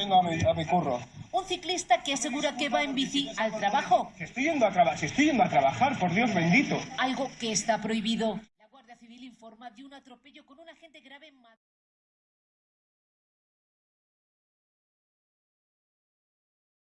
Vengo a mi, a mi curro. Un ciclista que asegura que va en bici al trabajo, Si estoy yendo a trabajar, si estoy yendo a trabajar, por Dios bendito. algo que está prohibido. La Guardia Civil informa de un atropello con un agente grave en Madrid.